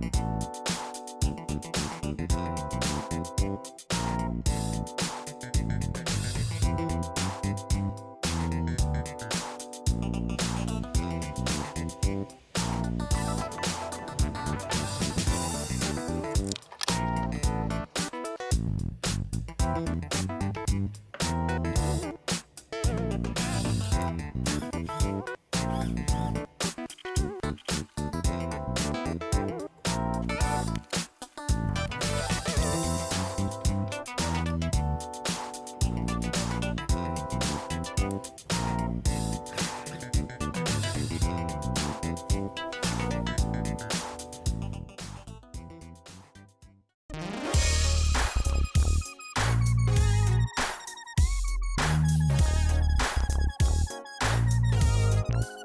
ピッ!